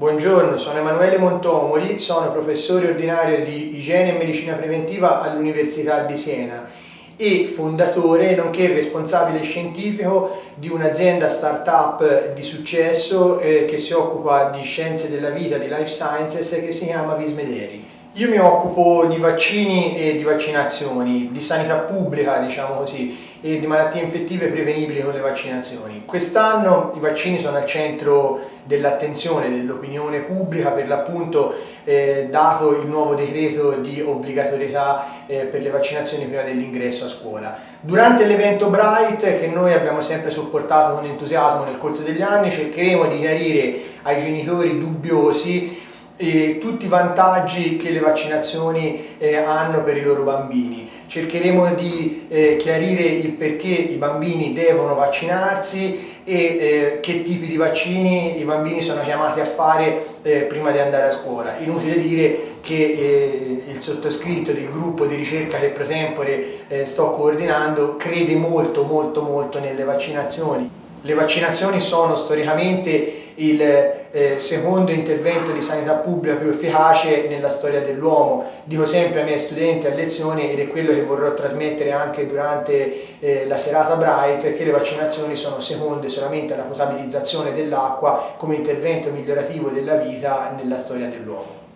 Buongiorno, sono Emanuele Montomoli, sono professore ordinario di Igiene e Medicina Preventiva all'Università di Siena e fondatore nonché responsabile scientifico di un'azienda startup di successo eh, che si occupa di scienze della vita, di life sciences che si chiama Vismederi. Io mi occupo di vaccini e di vaccinazioni, di sanità pubblica diciamo così e di malattie infettive prevenibili con le vaccinazioni. Quest'anno i vaccini sono al centro dell'attenzione dell'opinione pubblica per l'appunto eh, dato il nuovo decreto di obbligatorietà eh, per le vaccinazioni prima dell'ingresso a scuola. Durante l'evento Bright che noi abbiamo sempre supportato con entusiasmo nel corso degli anni cercheremo di chiarire ai genitori dubbiosi eh, tutti i vantaggi che le vaccinazioni eh, hanno per i loro bambini. Cercheremo di eh, chiarire il perché i bambini devono vaccinarsi e eh, che tipi di vaccini i bambini sono chiamati a fare eh, prima di andare a scuola. Inutile dire che eh, il sottoscritto del gruppo di ricerca che pro tempore sto coordinando crede molto molto molto nelle vaccinazioni. Le vaccinazioni sono storicamente il eh, secondo intervento di sanità pubblica più efficace nella storia dell'uomo. Dico sempre ai miei studenti a lezione ed è quello che vorrò trasmettere anche durante eh, la serata Bright, che le vaccinazioni sono seconde solamente alla potabilizzazione dell'acqua come intervento migliorativo della vita nella storia dell'uomo.